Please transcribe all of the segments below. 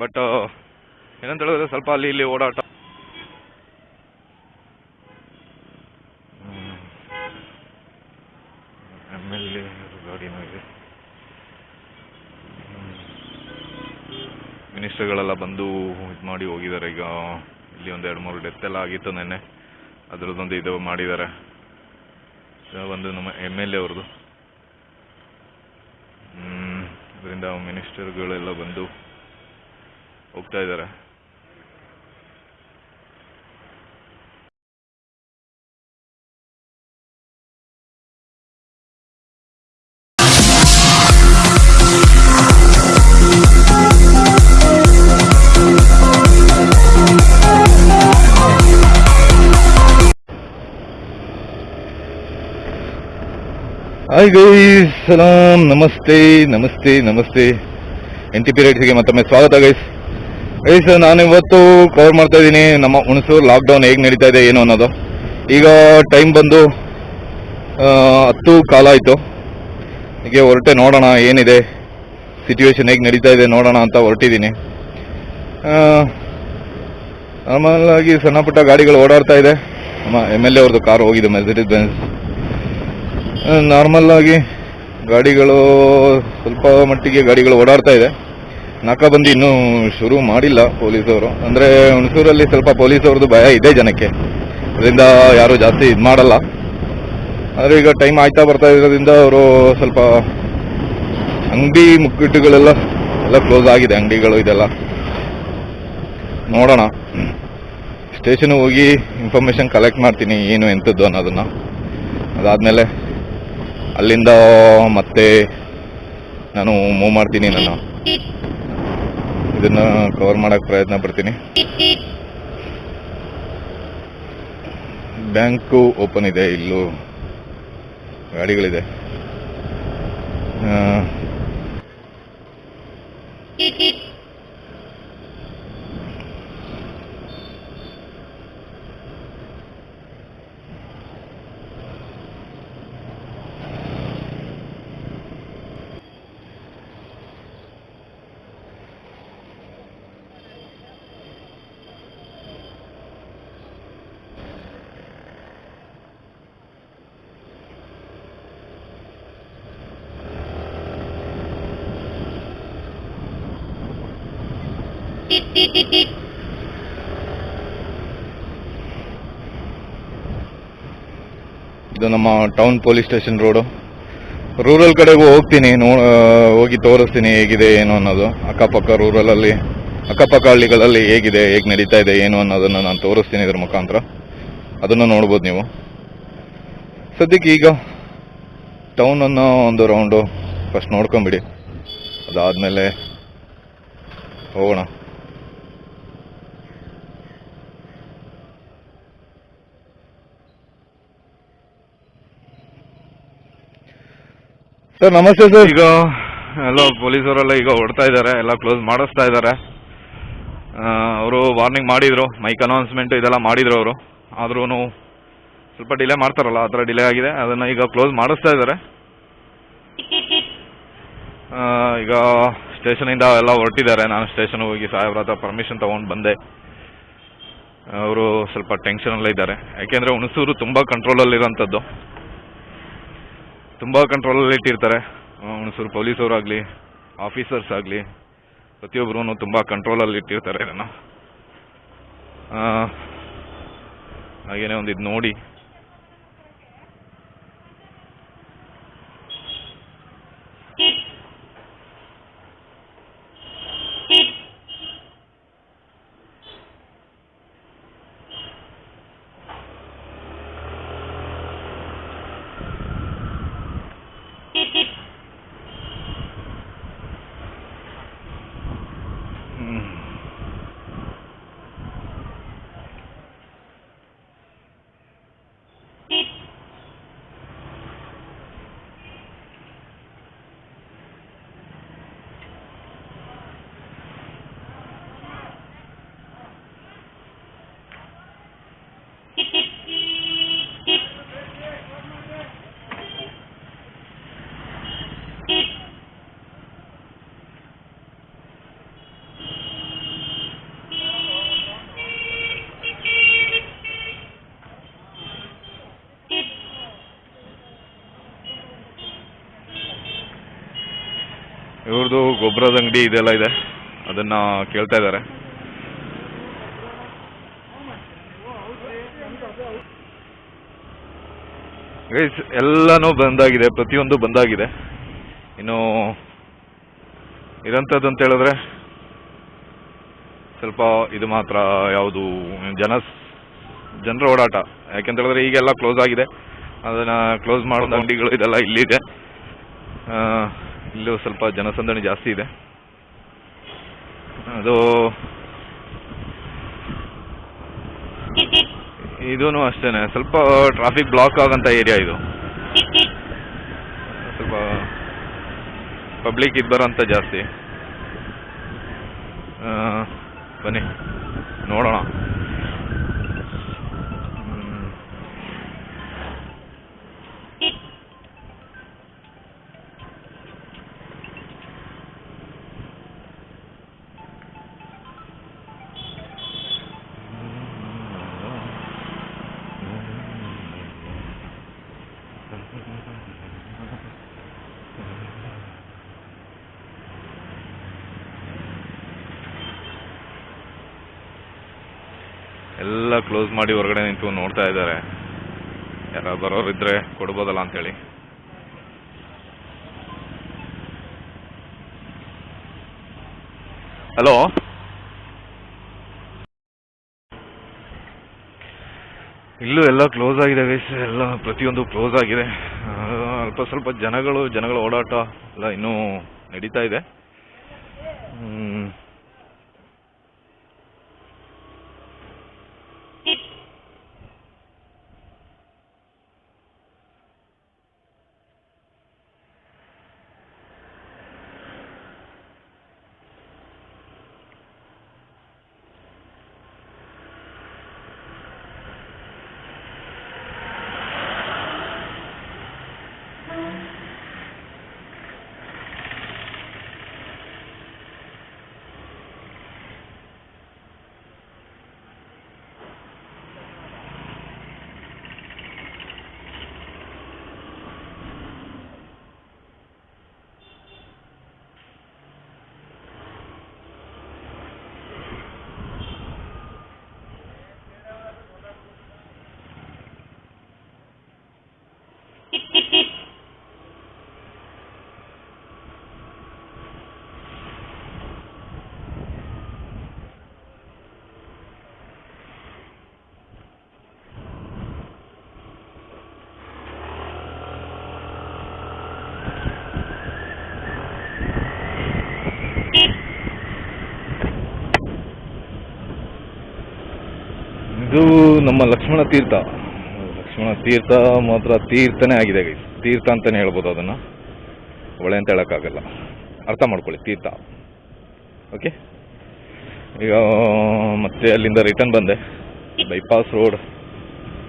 But ಏನಂತ ಹೇಳಿದ್ರೆ ಸ್ವಲ್ಪ ಅಲ್ಲಿ ಇಲ್ಲಿ ಓಡಾಟ. ಎಂ ಎ ಇದೆ. ಮಿನಿಸ್ಟರ್ಗಳೆಲ್ಲ ಬಂದು ಇದು ಮಾಡಿ ಹೋಗಿದ್ದಾರೆ. ಈಗ ಇಲ್ಲಿ ಒಂದು ಎರಡು ಮೂರು ಡೆತ್ ಎಲ್ಲ ಆಗಿತ್ತು ನೆನ್ನೆ. ಅದರದ್ದೊಂದು ಇದು ಮಾಡಿದ್ದಾರೆ. ಒಂದು ನಮ್ಮ ಎಂ ಎಲ್ ಎ ಅವ್ರದ್ದು ಅದರಿಂದ ಮಿನಿಸ್ಟರ್ಗಳೆಲ್ಲ ಬಂದು ಹೋಗ್ತಾ ಇದ್ದಾರೆ. ಹಾಯ್ ಗೈಸ್ ಸಲಾಂ ನಮಸ್ತೆ ನಮಸ್ತೆ ನಮಸ್ತೆ ಎನ್ ಟಿ ಪಿ ರೈಟ್ಸ್ಗೆ ಮತ್ತೊಮ್ಮೆ ಸ್ವಾಗತ ಗೈಸ್ ಗೈಸ್ ನಾನು ಇವತ್ತು ಕವರ್ ಮಾಡ್ತಾ ಇದ್ದೀನಿ. ನಮ್ಮ ಹುಣಸೂರು ಲಾಕ್ಡೌನ್ ಹೇಗೆ ನಡೀತಾ ಇದೆ, ಏನು ಅನ್ನೋದು. ಈಗ ಟೈಮ್ ಬಂದು ಹತ್ತು ಕಾಲ ಆಯಿತು. ಹೀಗೆ ಹೊರಟೆ ನೋಡೋಣ ಏನಿದೆ ಸಿಚುವೇಶನ್ ಹೇಗೆ ನಡೀತಾ ಇದೆ ನೋಡೋಣ ಅಂತ ಹೊರಟಿದ್ದೀನಿ. ನಾರ್ಮಲ್ ಆಗಿ ಸಣ್ಣ ಪುಟ್ಟ ಗಾಡಿಗಳು ಓಡಾಡ್ತಾ ಇದೆ. ನಮ್ಮ ಎಂ ಎಲ್ ಎ ಅವ್ರದ್ದು ಕಾರ್ ಹೋಗಿದೆ ಮೆಸಿಡಿಸ್ ಬೆನ್ಸ್ ನಾರ್ಮಲ್ ಆಗಿ ಗಾಡಿಗಳು ಸ್ವಲ್ಪ ಮಟ್ಟಿಗೆ ಗಾಡಿಗಳು ಓಡಾಡ್ತಾ ಇದೆ. ನಾಕಾಬಂದಿ ಇನ್ನೂ ಶುರು ಮಾಡಿಲ್ಲ ಪೊಲೀಸವರು. ಅಂದರೆ ಹುಣಸೂರಲ್ಲಿ ಸ್ವಲ್ಪ ಪೊಲೀಸವ್ರದ್ದು ಭಯ ಇದೆ ಜನಕ್ಕೆ. ಅದರಿಂದ ಯಾರು ಜಾಸ್ತಿ ಇದು ಮಾಡಲ್ಲ. ಆದರೆ ಈಗ ಟೈಮ್ ಆಯ್ತಾ ಬರ್ತಾ ಇರೋದ್ರಿಂದ ಅವರು ಸ್ವಲ್ಪ ಅಂಗಡಿ ಮುಕ್ಕಿಟ್ಟುಗಳೆಲ್ಲ ಎಲ್ಲ ಕ್ಲೋಸ್ ಆಗಿದೆ, ಅಂಗಡಿಗಳು ಇದೆಲ್ಲ. ನೋಡೋಣ. ಸ್ಟೇಷನ್ ಹೋಗಿ ಇನ್ಫಾರ್ಮೇಶನ್ ಕಲೆಕ್ಟ್ ಮಾಡ್ತೀನಿ, ಏನು ಎಂಥದ್ದು ಅನ್ನೋದನ್ನ. ಅದಾದಮೇಲೆ ಅಲ್ಲಿಂದ ಮತ್ತೆ ನಾನು ಮೂವ್ ಮಾಡ್ತೀನಿ ನಾನು ಇದನ್ನ ಕವರ್ ಮಾಡಕ್ ಪ್ರಯತ್ನ ಪಡ್ತೀನಿ. ಬ್ಯಾಂಕು ಓಪನ್ ಇದೆ ಇಲ್ಲೂ ಗಾಡಿಗಳಿದೆ. ಆ, ಇದು ನಮ್ಮ town police station road rural ಕಡೆಗೂ ಹೋಗ್ತೀನಿ ಹೋಗಿ ತೋರಿಸ್ತೀನಿ ಹೇಗಿದೆ, ಏನು ಅನ್ನೋದು. ಅಕ್ಕಪಕ್ಕ ರೂರಲಲ್ಲಿ ಅಕ್ಕಪಕ್ಕ ಹಳ್ಳಿಗಳಲ್ಲಿ ಹೇಗಿದೆ, ಹೇಗೆ ನಡೀತಾ ಇದೆ, ಏನು ಅನ್ನೋದನ್ನು ನಾನು ತೋರಿಸ್ತೀನಿ ಇದ್ರ ಮುಖಾಂತರ. ಅದನ್ನು ನೋಡ್ಬೋದು ನೀವು. ಸದ್ಯಕ್ಕೆ ಈಗ ಟೌನನ್ನು ಒಂದು ರೌಂಡು ಫಸ್ಟ್ ನೋಡ್ಕೊಂಬಿಡಿ. ಅದಾದಮೇಲೆ ಹೋಗೋಣ. ಸರ್, ನಮಸ್ತೆ ಸರ್. ಈಗ, ಎಲ್ಲ ಪೊಲೀಸವರೆಲ್ಲ ಈಗ ಹೊಡ್ತಾ ಇದ್ದಾರೆ, ಎಲ್ಲ ಕ್ಲೋಸ್ ಮಾಡಿಸ್ತಾ ಇದ್ದಾರೆ. ಅವರು ವಾರ್ನಿಂಗ್ ಮಾಡಿದ್ರು ಮೈಕ್ ಅನೌನ್ಸ್ಮೆಂಟ್ ಇದೆಲ್ಲ ಮಾಡಿದ್ರು ಅವರು. ಆದ್ರೂ ಸ್ವಲ್ಪ ಡಿಲೇ ಮಾಡ್ತಾರಲ್ಲ, ಆ ಡಿಲೇ ಆಗಿದೆ, ಅದನ್ನ ಈಗ ಕ್ಲೋಸ್ ಮಾಡಿಸ್ತಾ ಇದ್ದಾರೆ. ಈಗ ಈಗ ಸ್ಟೇಷನಿಂದ ಎಲ್ಲ ಹೊರಟಿದ್ದಾರೆ, ನಾನು ಸ್ಟೇಷನ್ ಹೋಗಿ ಸಾಹೇಬ್ರ ಹತ್ರ ಪರ್ಮಿಷನ್ ತೊಗೊಂಡು ಬಂದೆ. ಅವರು ಸ್ವಲ್ಪ ಟೆನ್ಷನ್ ಟೆನ್ಷನಲ್ಲೇ ಇದ್ದಾರೆ. ಯಾಕೆಂದರೆ ಹುಣಸೂರು ತುಂಬ ಕಂಟ್ರೋಲಲ್ಲಿರೋಂಥದ್ದು ತುಂಬ ಕಂಟ್ರೋಲಲ್ಲಿ ಇಟ್ಟಿರ್ತಾರೆ. ಹುಣಸೂರು ಪೊಲೀಸವರಾಗಲಿ ಆಫೀಸರ್ಸ್ ಆಗಲಿ ಪ್ರತಿಯೊಬ್ಬರೂ ತುಂಬ ಕಂಟ್ರೋಲಲ್ಲಿ ಇಟ್ಟಿರ್ತಾರೆ ಇದನ್ನು. ಹಾಗೇನೆ ಒಂದು ಇದು ನೋಡಿ. ಇವ್ರದ್ದು ಗೊಬ್ಬರದ ಅಂಗಡಿ ಇದೆಲ್ಲ ಇದೆ. ಅದನ್ನ ಕೇಳ್ತಾ ಇದ್ದಾರೆ. ಎಲ್ಲಾನು ಬಂದಾಗಿದೆ. ಪ್ರತಿಯೊಂದು ಬಂದಾಗಿದೆ. ಇನ್ನು ಇರಂತದ್ದು ಅಂತ ಹೇಳಿದ್ರೆ ಸ್ವಲ್ಪ ಇದು ಮಾತ್ರ ಯಾವುದು ಜನ ಜನರ ಓಡಾಟ. ಯಾಕೆಂತ ಹೇಳಿದ್ರೆ ಈಗೆಲ್ಲ ಕ್ಲೋಸ್ ಆಗಿದೆ. ಅದನ್ನ ಕ್ಲೋಸ್ ಮಾಡೋದು ಅಂಗಡಿಗಳು ಇದೆಲ್ಲ ಇಲ್ಲಿದೆ. ಇಲ್ಲೂ ಸ್ವಲ್ಪ ಜನಸಂದಣಿ ಜಾಸ್ತಿ ಇದೆ. ಅದು ಇದೂ ಅಷ್ಟೇನೆ. ಸ್ವಲ್ಪ ಟ್ರಾಫಿಕ್ ಬ್ಲಾಕ್ ಆಗಂತ ಏರಿಯಾ ಇದು. ಸ್ವಲ್ಪ ಪಬ್ಲಿಕ್ ಇದು ಬರೋಂಥ ಜಾಸ್ತಿ. ಬನ್ನಿ, ನೋಡೋಣ. ಎಲ್ಲ ಕ್ಲೋಸ್ ಮಾಡಿ ಹೊರಗಡೆ ನಿಂತು ನೋಡ್ತಾ ಇದ್ದಾರೆ. ಯಾರು ಬರೋರು ಇದ್ರೆ ಕೊಡ್ಬೋದಲ್ಲ ಅಂತೇಳಿ. ಹಲೋ ಇಲ್ಲೂ ಎಲ್ಲ ಕ್ಲೋಸ್ ಆಗಿದೆ ಗೈಸ್ ಎಲ್ಲ ಪ್ರತಿಯೊಂದು ಕ್ಲೋಸ್ ಆಗಿದೆ. ಅಲ್ಪ ಸ್ವಲ್ಪ ಜನಗಳು, ಜನಗಳ ಓಡಾಟ ಎಲ್ಲ ಇನ್ನೂ ನಡೀತಾ ಇದೆ ಹ್ಮ್. ಇದು ನಮ್ಮ ಲಕ್ಷ್ಮಣ ತೀರ್ಥ. ಲಕ್ಷ್ಮಣ ತೀರ್ಥ ಮಾತ್ರ ತೀರ್ಥನೇ ಆಗಿದೆ ತೀರ್ಥ ಅಂತಾನೆ ಹೇಳ್ಬೋದು ಅದನ್ನ. ಒಳ್ಳೆ ಅಂತ ಹೇಳಕ್ಕಾಗಲ್ಲ. ಅರ್ಥ ಮಾಡ್ಕೊಳ್ಳಿ, ತೀರ್ಥ. ಓಕೆ ಈಗ, ಮತ್ತೆ ಅಲ್ಲಿಂದ ರಿಟರ್ನ್ ಬಂದೆ. ಬೈಪಾಸ್ ರೋಡ್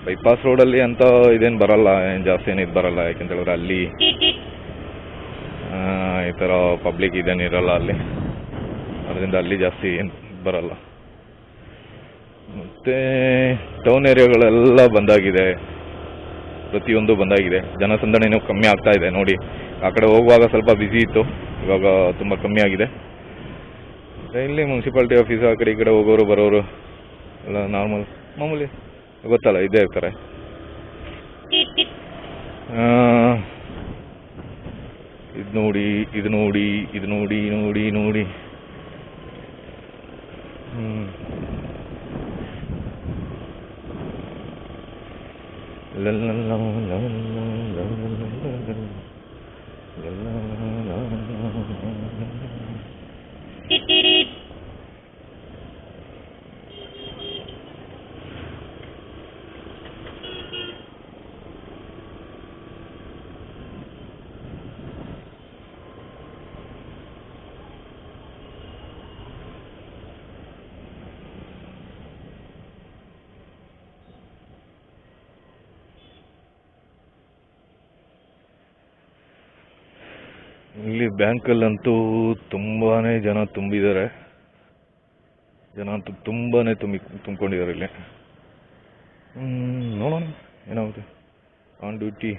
ಬೈಪಾಸ್ ರೋಡಲ್ಲಿ ಅಂತ ಇದೇನು ಬರಲ್ಲ, ಏನು ಜಾಸ್ತಿ ಏನು ಇದು ಬರಲ್ಲ. ಯಾಕೆಂತ ಹೇಳಿದ್ರೆ ಅಲ್ಲಿ ಈ ಥರ ಪಬ್ಲಿಕ್ ಇದೇನಿರಲ್ಲ ಅಲ್ಲಿ. ಅದರಿಂದ ಅಲ್ಲಿ ಜಾಸ್ತಿ ಏನು ಬರಲ್ಲ. ಮತ್ತೆ ಟೌನ್ ಏರಿಯಾಗಳೆಲ್ಲ ಬಂದಾಗಿದೆ. ಪ್ರತಿಯೊಂದು ಬಂದಾಗಿದೆ. ಜನಸಂದಣಿನೂ ಕಮ್ಮಿ ಆಗ್ತಾ ಇದೆ. ನೋಡಿ, ಆ ಕಡೆ ಹೋಗುವಾಗ ಸ್ವಲ್ಪ ಬ್ಯುಸಿ ಇತ್ತು. ಇವಾಗ ತುಂಬ ಕಮ್ಮಿ ಆಗಿದೆ. ಇಲ್ಲಿ ಮುನ್ಸಿಪಾಲ್ಟಿ ಆಫೀಸ್ ಆ ಕಡೆ ಈ ಕಡೆ ಹೋಗೋರು, ಬರೋರು ಎಲ್ಲ ನಾರ್ಮಲ್ ಮಾಮೂಲಿ ಗೊತ್ತಲ್ಲ ಇದೇ ಇರ್ತಾರೆ. ಇದು ನೋಡಿ ಇದು ನೋಡಿ ಇದು ನೋಡಿ ನೋಡಿ ನೋಡಿ. la la la la la ಇಲ್ಲಿ ಬ್ಯಾಂಕಲ್ಲಂತೂ ತುಂಬಾನೇ ಜನ ತುಂಬಿದ್ದಾರೆ. ಜನ ಅಂತೂ ತುಂಬಾನೇ ತುಂಬಿ ತುಂಬಿಕೊಂಡಿದ್ದಾರೆ ಇಲ್ಲಿ. ನೋಡೋಣ ಏನಾಗುತ್ತೆ. ಆನ್ ಡ್ಯೂಟಿ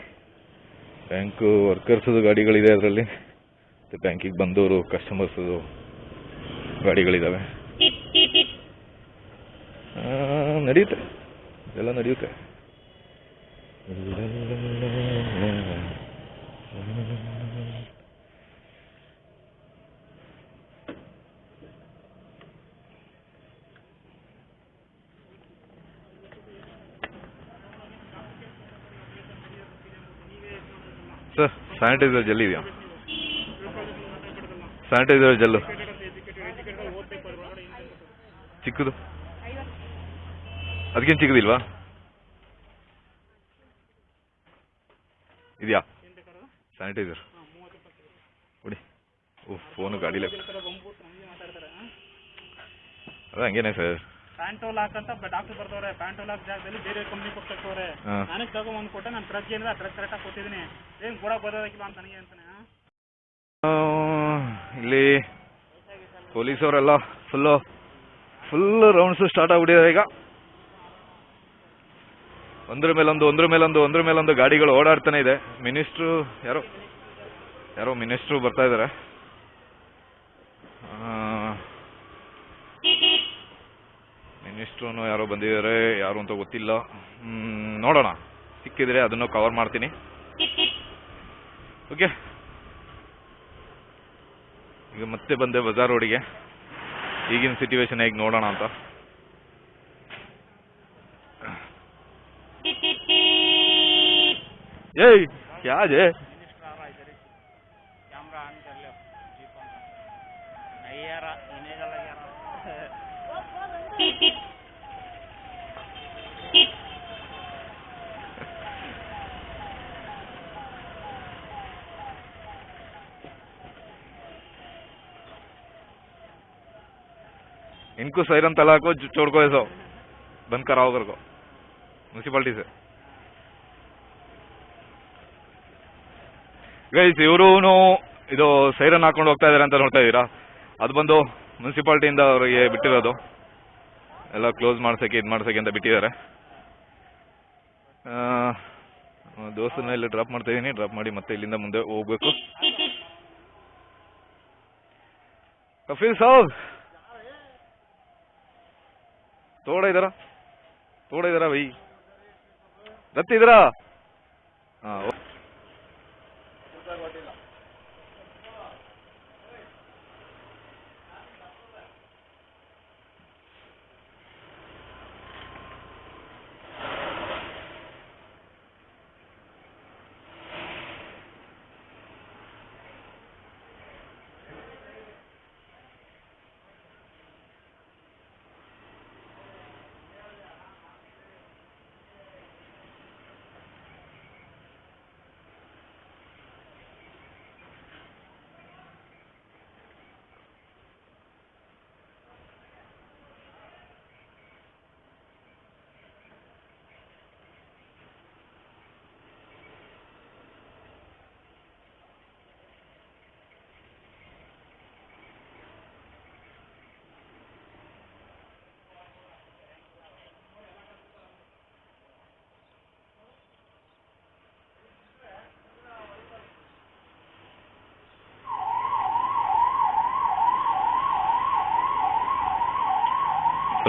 ಬ್ಯಾಂಕ್ ವರ್ಕರ್ಸದು ಗಾಡಿಗಳಿದೆ ಅದರಲ್ಲಿ. ಮತ್ತು ಬ್ಯಾಂಕಿಗೆ ಬಂದವರು ಕಸ್ಟಮರ್ಸದು ಗಾಡಿಗಳಿದ್ದಾವೆ ನಡೆಯುತ್ತೆ. ಎಲ್ಲ ನಡೆಯುತ್ತೆ. ಸ್ಯಾನಿಟೈಸರ್ ಜೆಲ್ ಇದೆಯಾ ಸ್ಯಾನಿಟೈಸರ್ ಜೆಲ್ಲು ಚಿಕ್ಕದು. ಅದಕ್ಕೇನು ಚಿಕ್ಕದಿಲ್ವಾ? ಇದೆಯಾ? ಸ್ಯಾನಿಟೈಸರ್ ಕೊಡಿ ಓ ಫೋನು ಗಾಡಿಲೇ. ಅದ ಹಂಗೇನೆ ಸರ್. ಪ್ಯಾಂಟೋಲ್ ಅಂತ ಡಾಕ್ಟರ್ ಬರ್ತವ್ರೆ ಪ್ಯಾಂಟೋ ಲಾಕ್ ಜಾಗದಲ್ಲಿ ಬೇರೆ ಕಂಪ್ನಿ ಕೊಟ್ಟವ್ರೆ. ನನಗೆ ತಗೊಂಡ್ ಕೊಟ್ಟೆ ನಾನು ಟ್ರಕ್ ಏನಿದೆ ಆ ಟ್ರಕ್ ಕರೆಕ್ಟಾಗಿ ಕೊಟ್ಟಿದ್ದೀನಿ ಏನ್ ಕೂಡ ಬರೋದಕ್ಕಿಲ್ಲ ಅಂತ ನನಗೆ ಅಂತಾನೆ ಇಲ್ಲಿ ಪೊಲೀಸವರೆಲ್ಲ ಫುಲ್ಲು ಫುಲ್ ರೌಂಡ್ಸ್ ಸ್ಟಾರ್ಟ್ ಆಗ್ಬಿಟ್ಟಿದ್ದಾರೆ ಈಗ. ಒಂದ್ರ ಮೇಲೊಂದು ಒಂದ್ರ ಮೇಲೊಂದು ಒಂದ್ರ ಮೇಲೊಂದು ಗಾಡಿಗಳು ಓಡಾಡ್ತಾನೆ ಇದೆ. ಮಿನಿಸ್ಟ್ರು ಯಾರೋ ಯಾರೋ ಮಿನಿಸ್ಟ್ರು ಬರ್ತಾ ಇದ್ದಾರೆ ಮಿನಿಸ್ಟ್ರು ಯಾರೋ ಬಂದಿದ್ದಾರೆ, ಯಾರು ಅಂತ ಗೊತ್ತಿಲ್ಲ. ನೋಡೋಣ. ಸಿಕ್ಕಿದ್ರೆ ಅದನ್ನು ಕವರ್ ಮಾಡ್ತೀನಿ. ಓಕೆ ಈಗ ಮತ್ತೆ ಬಂದೆ ಬಜಾರ್ ರೋಡಿಗೆ. ಈಗಿನ ಸಿಚುವೇಶನ್ ಹೇಗೆ ನೋಡೋಣ ಅಂತ. ಏಯ್, ಯಾಜೆ? ಕ್ಯಾಮ್ರಾ ಆನ್ कर लो जीप ऑन नहीं यार इन्हें का लग यार इनको सैरन तला को जो- छोड़ को ऐसा बंद कराओ कर को ಮುನ್ಸಿಪಾಲ್ಟಿ ಸರ್ ಗೈಸ್ ಇವರು ಇದು ಸೈರನ್ ಹಾಕೊಂಡು ಹೋಗ್ತಾ ಇದಾರೆ ಅಂತ ನೋಡ್ತಾ ಇದ್ದೀರಾ ಅದು ಬಂದು ಮುನ್ಸಿಪಾಲ್ಟಿಯಿಂದ ಅವರಿಗೆ ಬಿಟ್ಟಿರೋದು. ಎಲ್ಲ ಕ್ಲೋಸ್ ಮಾಡ್ಸಕ್ಕೆ, ಇದು ಮಾಡ್ಸಕ್ಕೆ ಅಂತ ಬಿಟ್ಟಿದ್ದಾರೆ. ದೋಸ್ತನ ಇಲ್ಲಿ ಡ್ರಾಪ್ ಮಾಡ್ತಾ ಇದ್ದೀನಿ ಡ್ರಾಪ್ ಮಾಡಿ ಮತ್ತೆ ಇಲ್ಲಿಂದ ಮುಂದೆ ಹೋಗ್ಬೇಕು. ಕಫೀಲ್ ಸಾಬ್! ತೋಡ ಇದಾರ ತೋಡ ಇದಾರ ಬೈ ರತ್ ಇದಾರಾ ಹಾ ಓ-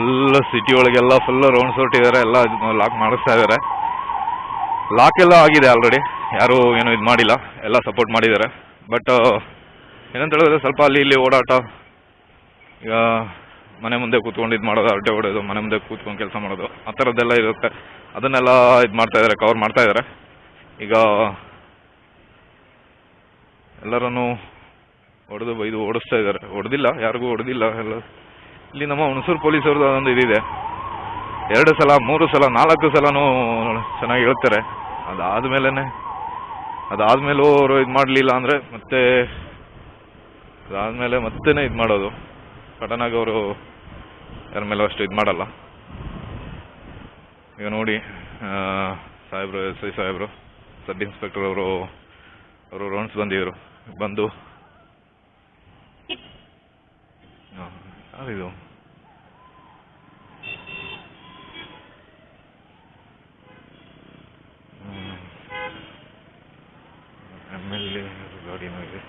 ಫುಲ್ ಸಿಟಿ ಒಳಗೆಲ್ಲ ಫುಲ್ ರೌಂಡ್ಸ್ ಹೊಟ್ಟಿದ್ದಾರೆ ಎಲ್ಲ ಲಾಕ್ ಮಾಡಿಸ್ತಾ ಇದ್ದಾರೆ ಲಾಕ್ ಎಲ್ಲ ಆಗಿದೆ ಆಲ್ರೆಡಿ ಯಾರು ಏನು ಇದು ಮಾಡಿಲ್ಲ. ಎಲ್ಲ ಸಪೋರ್ಟ್ ಮಾಡಿದ್ದಾರೆ ಬಟ್ ಏನಂತ ಹೇಳಿದ್ರೆ ಸ್ವಲ್ಪ ಅಲ್ಲಿ ಇಲ್ಲಿ ಓಡಾಟ. ಈಗ ಮನೆ ಮುಂದೆ ಕೂತ್ಕೊಂಡು ಇದು ಮಾಡೋದು, ಅಡ್ಡೆ ಹೊಡೆಯೋದು ಮನೆ ಮುಂದೆ ಕೂತ್ಕೊಂಡು ಕೆಲಸ ಮಾಡೋದು, ಆ ಥರದ್ದೆಲ್ಲ ಇರುತ್ತೆ. ಅದನ್ನೆಲ್ಲ ಇದು ಮಾಡ್ತಾ ಇದ್ದಾರೆ ಕವರ್ ಮಾಡ್ತಾ ಇದ್ದಾರೆ ಈಗ ಎಲ್ಲರನ್ನು ಹೊಡೆದು ಬೈದು ಓಡಿಸ್ತಾ ಇದ್ದಾರೆ ಹೊಡೆದಿಲ್ಲ, ಯಾರಿಗೂ ಹೊಡೆದಿಲ್ಲ. ಎಲ್ಲ ಇಲ್ಲಿ ನಮ್ಮ ಹುಣಸೂರು ಪೊಲೀಸವ್ರದ್ದು ಅದೊಂದು ಇದಿದೆ. ಎರಡು ಸಲ, ಮೂರು ಸಲ, ನಾಲ್ಕು ಸಲನೂ ಚೆನ್ನಾಗಿ ಹೇಳ್ತಾರೆ. ಅದಾದ್ಮೇಲೆ ಅದಾದಮೇಲೂ ಅವರು ಇದು ಮಾಡಲಿಲ್ಲ ಅಂದರೆ ಮತ್ತೆ ಅದಾದ್ಮೇಲೆ ಮತ್ತೆನೆ ಇದು ಮಾಡೋದು. ಸಡನ್ನಾಗಿ ಅವರು ಯಾರ ಮೇಲೆ ಅಷ್ಟು ಇದು ಮಾಡಲ್ಲ. ಈಗ ನೋಡಿ ಸಾಹೇಬ್ರು, ಎಸ್ ಐ ಸಾಹೇಬ್ರು, ಸಬ್ ಇನ್ಸ್ಪೆಕ್ಟರ್ ಅವರು ಅವರು ರೌಂಡ್ಸ್ ಬಂದಿದ್ರು. ಬಂದು árido. ಎಂ ಎಲ್ ಎ ಗಾಡಿನೂ ಇದೆ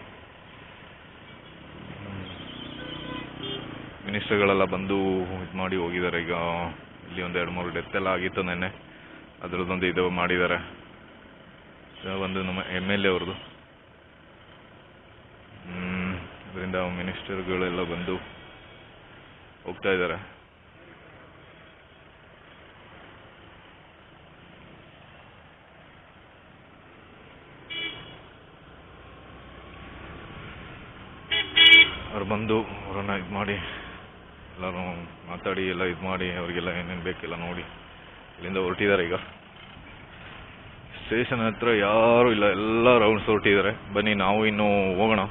ಮಿನಿಸ್ಟರ್ಗಳೆಲ್ಲ ಬಂದು ಇದು ಮಾಡಿ ಹೋಗಿದ್ದಾರೆ. ಈಗ ಇಲ್ಲಿ ಒಂದು ಎರಡು ಮೂರು ಡೆತ್ ಎಲ್ಲ ಆಗಿತ್ತು ನೆನ್ನೆ. ಅದರದ್ದೊಂದು ಇದು ಮಾಡಿದ್ದಾರೆ. ಒಂದು ನಮ್ಮ ಎಂ ಎಲ್ ಎ ಅವ್ರದ್ದು. ಅದರಿಂದ ಮಿನಿಸ್ಟರ್ಗಳೆಲ್ಲ ಬಂದು ಹೋಗ್ತಾ ಇದ್ದಾರೆ. ಅವ್ರು ಬಂದು ಅವರನ್ನ ಇದು ಮಾಡಿ ಎಲ್ಲರೂ ಮಾತಾಡಿ, ಎಲ್ಲ ಇದು ಮಾಡಿ, ಅವರಿಗೆಲ್ಲ ಏನೇನು ಬೇಕೆಲ್ಲ ನೋಡಿ ಇಲ್ಲಿಂದ ಹೊರಟಿದ್ದಾರೆ ಈಗ. ಸ್ಟೇಷನ್ ಹತ್ರ ಯಾರೂ ಇಲ್ಲ, ಎಲ್ಲ ರೌಂಡ್ಸ್ ಹೊರಟಿದ್ದಾರೆ. ಬನ್ನಿ, ನಾವು ಇನ್ನೂ ಹೋಗೋಣ.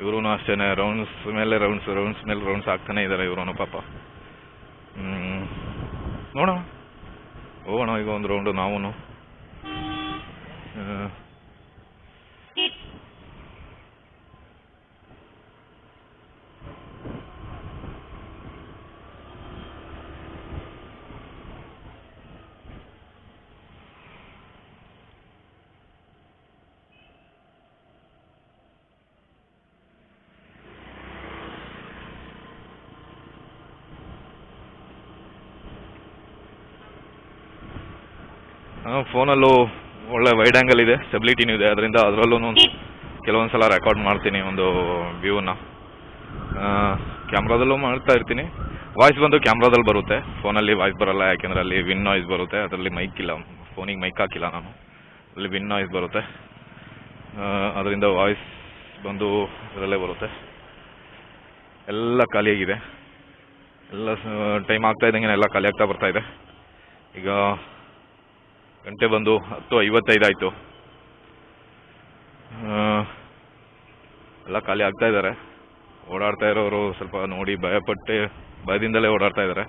ಇವರು ಅಷ್ಟೇನೆ ರೌಂಡ್ಸ್ ಮೇಲೆ ರೌಂಡ್ಸ್ ರೌಂಡ್ಸ್ ಮೇಲೆ ರೌಂಡ್ಸ್ ಆಗ್ತಾನೆ ಇದ್ದಾರೆ ಇವರು ಪಾಪ. ಹ್ಮ್. ನೋಡೋಣ. ಹೋಗೋಣ ಈಗ ಒಂದು ರೌಂಡು ನಾವು ಫೋನಲ್ಲೂ ಒಳ್ಳೆ ವೈಡ್ ಆ್ಯಂಗಲ್ ಇದೆ ಸ್ಟೆಬಿಲಿಟಿನೂ ಇದೆ. ಅದರಿಂದ ಅದರಲ್ಲೂ ಕೆಲವೊಂದು ಸಲ ರೆಕಾರ್ಡ್ ಮಾಡ್ತೀನಿ ಒಂದು ವ್ಯೂನ ಕ್ಯಾಮ್ರಾದಲ್ಲೂ ಮಾಡ್ತಾ ಇರ್ತೀನಿ. ವಾಯ್ಸ್ ಬಂದು ಕ್ಯಾಮ್ರಾದಲ್ಲಿ ಬರುತ್ತೆ. ಫೋನಲ್ಲಿ ವಾಯ್ಸ್ ಬರಲ್ಲ ಯಾಕೆಂದರೆ ಅಲ್ಲಿ ವಿನ್ ನಾಯ್ಸ್ ಬರುತ್ತೆ. ಅದರಲ್ಲಿ ಮೈಕ್ ಇಲ್ಲ. ಫೋನಿಗೆ ಮೈಕ್ ಹಾಕಿಲ್ಲ ನಾನು. ಅಲ್ಲಿ ವಿನ್ ನಾಯ್ಸ್ ಬರುತ್ತೆ. ಅದರಿಂದ ವಾಯ್ಸ್ ಬಂದು ಅದರಲ್ಲೇ ಬರುತ್ತೆ. ಎಲ್ಲ ಖಾಲಿಯಾಗಿದೆ. ಎಲ್ಲ ಟೈಮ್ ಆಗ್ತಾ ಇದ್ದಂಗೆ ಎಲ್ಲ ಖಾಲಿ ಆಗ್ತಾ ಬರ್ತಾ ಇದೆ. ಈಗ ಗಂಟೆ ಬಂದು ಹತ್ತು ಐವತ್ತೈದು ಆಯಿತು. ಎಲ್ಲ ಖಾಲಿ ಆಗ್ತಾ ಇದ್ದಾರೆ. ಓಡಾಡ್ತಾ ಇರೋರು ಸ್ವಲ್ಪ ನೋಡಿ ಭಯಪಟ್ಟೆ, ಭಯದಿಂದಲೇ ಓಡಾಡ್ತಾ ಇದ್ದಾರೆ.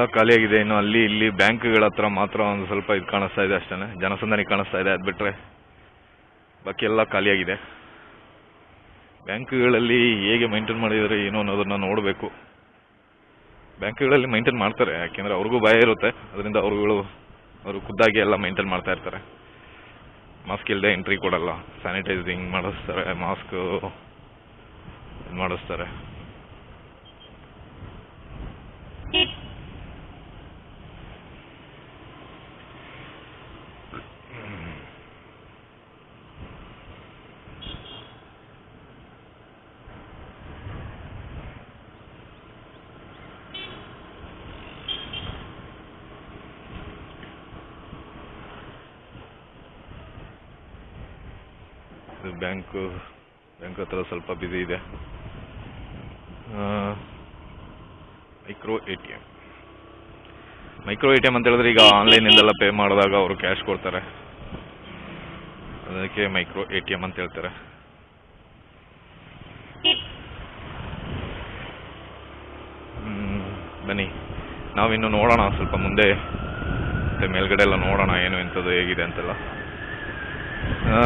ಎಲ್ಲ ಖಾಲಿಯಾಗಿದೆ ಇನ್ನು ಅಲ್ಲಿ ಇಲ್ಲಿ ಬ್ಯಾಂಕ್ಗಳ ಹತ್ರ ಮಾತ್ರ ಒಂದು ಸ್ವಲ್ಪ ಇದು ಕಾಣಿಸ್ತಾ ಇದೆ ಅಷ್ಟೇ ಜನಸಂದಣಿ ಕಾಣಿಸ್ತಾ ಇದೆ. ಅದು ಬಿಟ್ಟರೆ ಬಾಕಿ ಎಲ್ಲ ಖಾಲಿಯಾಗಿದೆ ಬ್ಯಾಂಕ್ಗಳಲ್ಲಿ ಹೇಗೆ ಮೈಂಟೈನ್ ಮಾಡಿದರೆ ಏನೋ ಅನ್ನೋದನ್ನ ನೋಡಬೇಕು. ಬ್ಯಾಂಕ್ಗಳಲ್ಲಿ ಮೈಂಟೈನ್ ಮಾಡ್ತಾರೆ. ಯಾಕೆಂದರೆ ಅವ್ರಿಗೂ ಭಯ ಇರುತ್ತೆ. ಅದರಿಂದ ಅವ್ರುಗಳು ಅವರು ಖುದ್ದಾಗಿ ಎಲ್ಲ ಮೈಂಟೈನ್ ಮಾಡ್ತಾ ಇರ್ತಾರೆ. ಮಾಸ್ಕ್ ಇಲ್ಲದೆ ಎಂಟ್ರಿ ಕೊಡಲ್ಲ. ಸ್ಯಾನಿಟೈಸಿಂಗ್ ಮಾಡಿಸ್ತಾರೆ. ಮಾಸ್ಕ್ ಮಾಡಿಸ್ತಾರೆ. ಇದು ಬ್ಯಾಂಕ್ ಬ್ಯಾಂಕ್ ಹತ್ರ ಸ್ವಲ್ಪ ಬ್ಯುಸಿ ಇದೆ. Micro A T M micro A T M ಅಂತ ಹೇಳಿದ್ರೆ ಈಗ ಆನ್ಲೈನಿಂದೆಲ್ಲ ಪೇ ಮಾಡಿದಾಗ ಅವರು ಕ್ಯಾಶ್ ಕೊಡ್ತಾರೆ. ಅದಕ್ಕೆ ಮೈಕ್ರೋ ಎ ಟಿ ಎಂ ಅಂತ ಹೇಳ್ತಾರೆ. ಬನ್ನಿ. ನಾವಿನ್ನು ನೋಡೋಣ, ಸ್ವಲ್ಪ ಮುಂದೆ ಮತ್ತೆ ಮೇಲ್ಗಡೆ ಎಲ್ಲ ನೋಡೋಣ, ಏನು ಎಂಥದ್ದು ಹೇಗಿದೆ ಅಂತೆಲ್ಲ ಆ,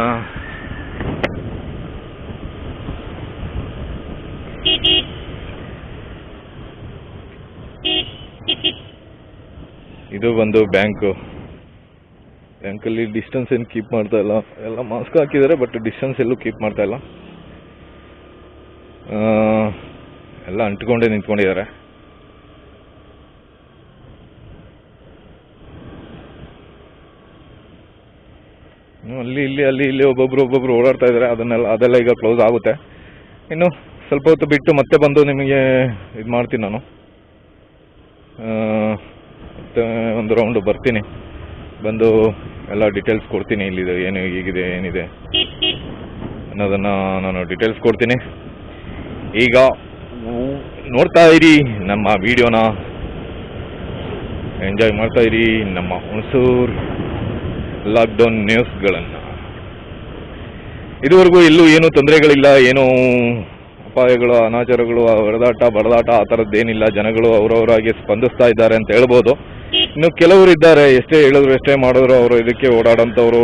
ಇದು ಬಂದು ಬ್ಯಾಂಕು ಬ್ಯಾಂಕಲ್ಲಿ ಡಿಸ್ಟೆನ್ಸ್ ಏನು ಕೀಪ್ ಮಾಡ್ತಾ ಇಲ್ಲ. ಎಲ್ಲ ಮಾಸ್ಕ್ ಹಾಕಿದ್ದಾರೆ ಬಟ್ ಡಿಸ್ಟೆನ್ಸ್ ಎಲ್ಲೂ ಕೀಪ್ ಮಾಡ್ತಾ ಇಲ್ಲ. ಎಲ್ಲ ಅಂಟ್ಕೊಂಡೇ ನಿಂತ್ಕೊಂಡಿದ್ದಾರೆ. ಅಲ್ಲಿ, ಇಲ್ಲಿ ಅಲ್ಲಿ, ಇಲ್ಲಿ ಒಬ್ಬೊಬ್ರು ಒಬ್ಬೊಬ್ರು ಓಡಾಡ್ತಾ ಇದ್ದಾರೆ. ಅದನ್ನೆಲ್ಲ, ಅದೆಲ್ಲ ಈಗ ಕ್ಲೋಸ್ ಆಗುತ್ತೆ. ಇನ್ನು ಸ್ವಲ್ಪ ಹೊತ್ತು ಬಿಟ್ಟು ಮತ್ತೆ ಬಂದು ನಿಮಗೆ ಇದು ಮಾಡ್ತೀನಿ ನಾನು. ಮತ್ತೆ ಒಂದು ರೌಂಡ್ ಬರ್ತೀನಿ. ಬಂದು ಎಲ್ಲ ಡೀಟೇಲ್ಸ್ ಕೊಡ್ತೀನಿ ಇಲ್ಲಿದೆ, ಏನು ಹೀಗಿದೆ, ಏನಿದೆ ಅನ್ನೋದನ್ನ ನಾನು ಡೀಟೇಲ್ಸ್ ಕೊಡ್ತೀನಿ. ಈಗ ನೋಡ್ತಾ ಇರಿ ನಮ್ಮ ವಿಡಿಯೋನ ಎಂಜಾಯ್ ಮಾಡ್ತಾ ಇರಿ ನಮ್ಮ ಹುಣಸೂರು ಲಾಕ್ಡೌನ್ ನ್ಯೂಸ್ಗಳನ್ನು ಇದುವರೆಗೂ ಎಲ್ಲೂ ಏನೂ ತೊಂದರೆಗಳಿಲ್ಲ, ಏನೂ ಅಪಾಯಗಳು, ಅನಾಚಾರಗಳು ಹೊಡೆದಾಟ ಬಡದಾಟ ಆ ಥರದ್ದೇನಿಲ್ಲ. ಜನಗಳು ಅವರವರಾಗಿ ಸ್ಪಂದಿಸ್ತಾ ಇದ್ದಾರೆ ಅಂತ ಹೇಳ್ಬೋದು. ಇನ್ನು ಕೆಲವರು ಇದ್ದಾರೆ, ಎಷ್ಟೇ ಹೇಳಿದ್ರು ಎಷ್ಟೇ ಮಾಡಿದ್ರು ಅವರು ಇದಕ್ಕೆ ಓಡಾಡೋಂಥವ್ರು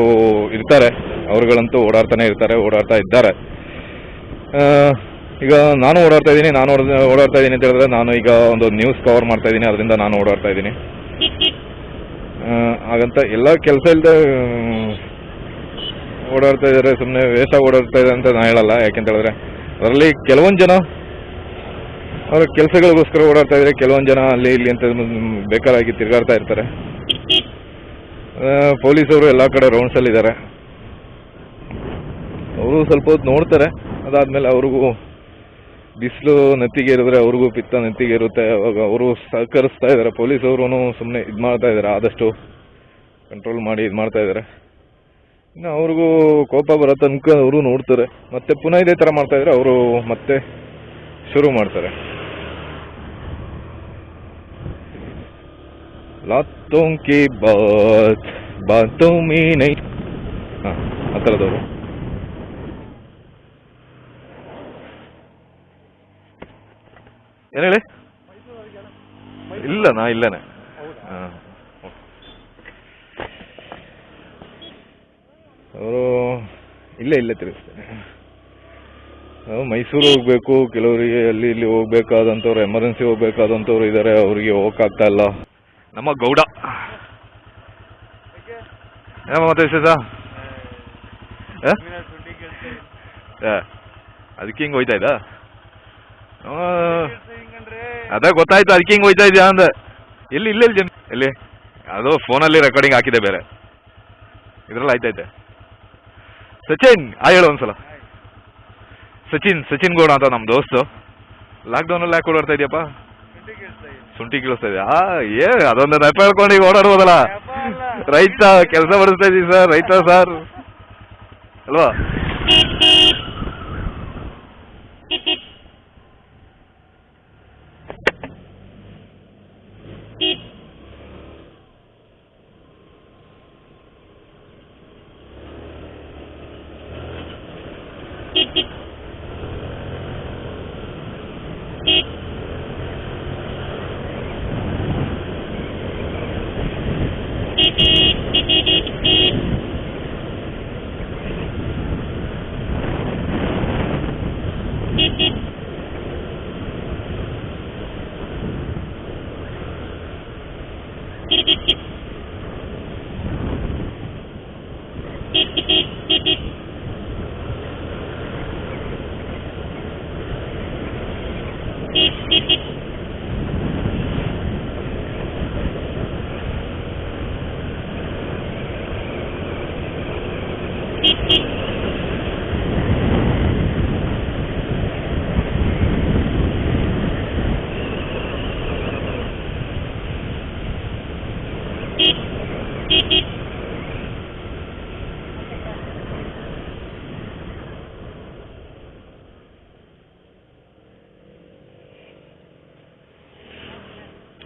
ಇರ್ತಾರೆ. ಅವ್ರುಗಳಂತೂ ಓಡಾಡ್ತಾನೆ ಇರ್ತಾರೆ, ಓಡಾಡ್ತಾ ಇದ್ದಾರೆ. ಈಗ ನಾನು ಓಡಾಡ್ತಾ ಇದ್ದೀನಿ, ನಾನು ಓಡ್- ಓಡಾಡ್ತಾ ಇದ್ದೀನಿ ಅಂತ ಹೇಳಿದ್ರೆ ನಾನು ಈಗ ಒಂದು ನ್ಯೂಸ್ ಕವರ್ ಮಾಡ್ತಾ ಇದ್ದೀನಿ, ಅದರಿಂದ ನಾನು ಓಡಾಡ್ತಾ ಇದ್ದೀನಿ. ಹಾಗಂತ ಎಲ್ಲ ಕೆಲಸ ಇಲ್ಲದೆ ಓಡಾಡ್ತಾ ಇದ್ದಾರೆ ಸುಮ್ಮನೆ ವೇಸ್ಟ್ ಓಡಾಡ್ತಾ ಇದೆ ಅಂತ ನಾನು ಹೇಳಲ್ಲ, ಯಾಕೆಂತ ಹೇಳಿದ್ರೆ, ಅದರಲ್ಲಿ ಕೆಲವೊಂದು ಜನ ಅವರ ಕೆಲಸಗಳಿಗೋಸ್ಕರ ಓಡಾಡ್ತಾ ಇದ್ರೆ ಕೆಲವೊಂದು ಜನ ಅಲ್ಲಿ ಇಲ್ಲಿ ಅಂತ ಬೇಕಾರಾಗಿ ತಿರುಗಾಡ್ತಾ ಇರ್ತಾರೆ. ಪೊಲೀಸವರು ಎಲ್ಲ ಕಡೆ ರೌಂಡ್ಸಲ್ಲಿ ಇದ್ದಾರೆ ಅವರು ಸ್ವಲ್ಪ ಹೊತ್ತು ನೋಡ್ತಾರೆ. ಅದಾದ್ಮೇಲೆ ಅವ್ರಿಗೂ ಬಿಸಿಲು ನೆತ್ತಿಗೆ ಇರಿದ್ರೆ ಅವ್ರಿಗೂ ಪಿತ್ತ ನೆತ್ತಿಗೆ ಇರುತ್ತೆ. ಅವಾಗ ಅವರು ಸಹಕರಿಸ್ತಾ ಇದ್ದಾರೆ ಪೊಲೀಸವರು ಸುಮ್ಮನೆ ಇದು ಮಾಡ್ತಾ ಇದ್ದಾರೆ ಆದಷ್ಟು ಕಂಟ್ರೋಲ್ ಮಾಡಿ ಇದು ಮಾಡ್ತಾ ಇದ್ದಾರೆ ಇನ್ನು ಅವ್ರಿಗೂ ಕೋಪ ಬರೋ ತನಕ ಅವರು ನೋಡ್ತಾರೆ. ಮತ್ತೆ ಪುನಃ ಇದೇ ಥರ ಮಾಡ್ತಾ ಇದ್ರೆ ಅವರು ಮತ್ತೆ ಶುರು ಮಾಡ್ತಾರೆ. ಲಾತೋಂ ಕಿ ಬಾತ್ ಬಾತೋಂ ಮೀ ನೈ ಹಾಂ, ಆ ಥರದವರು ಹೇಳಿ ಇಲ್ಲ ನಾ ಇಲ್ಲನೇ ಹಾಂ ಅವರು ಇಲ್ಲೇ ಇಲ್ಲೇ ತಿರುಗಿಸ್ತೇನೆ ನಾವು ಮೈಸೂರು ಹೋಗ್ಬೇಕು, ಕೆಲವರಿಗೆ ಅಲ್ಲಿ, ಇಲ್ಲಿ ಹೋಗ್ಬೇಕಾದಂಥವ್ರು, ಎಮರ್ಜೆನ್ಸಿ ಹೋಗ್ಬೇಕಾದಂಥವ್ರು ಇದ್ದಾರೆ, ಅವರಿಗೆ ಹೋಗಕ್ಕಾಗ್ತಾ ಇಲ್ಲ. ನಮ್ಮ ಗೌಡ. ಏನಪ್ಪ ಮತ್ತೆ ವಿಶೇಷ ಅದಕ್ಕೆ ಹಿಂಗೆ ಹೋಯ್ತಾ ಇದ್ದ? ಅದೇ ಗೊತ್ತಾಯ್ತು ಅದಕ್ಕೆ ಹಿಂಗೆ ಹೋಯ್ತಾ ಇದೆಯಾ ಅಂದೆ. ಎಲ್ಲಿ ಇಲ್ಲ ಜನ ಎಲ್ಲಿ ಅದು ಫೋನಲ್ಲಿ ರೆಕಾರ್ಡಿಂಗ್ ಹಾಕಿದೆ ಬೇರೆ. ಇದ್ರಲ್ಲಿ ಆಯ್ತೈತೆ ಸಚಿನ್ ಆ ಹೇಳು ಒಂದ್ಸಲ. ಸಚಿನ್ ಸಚಿನ್ ಗೌಡ ಅಂತ ನಮ್ಮ ದೋಸ್ತು. ಲಾಕ್ಡೌನಲ್ಲಿ ಯಾಕೆ ಓಡಾಡ್ತಾ ಇದೆಯಪ್ಪ? ಶುಂಠಿ ಕೀಳಿಸ್ತಾ ಆ ಏ ಅದೊಂದು ನೆಪ ಹೇಳ್ಕೊಂಡು ಈಗ ಓಡಾಡ್ಬೋದಲ್ಲ? ರೈತ ಕೆಲಸ ಮಾಡಿಸ್ತಾ ಇದೀವಿ ಸರ್ ರೈತ ಸರ್. ಅಲ್ವಾ?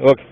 ಓಕೆ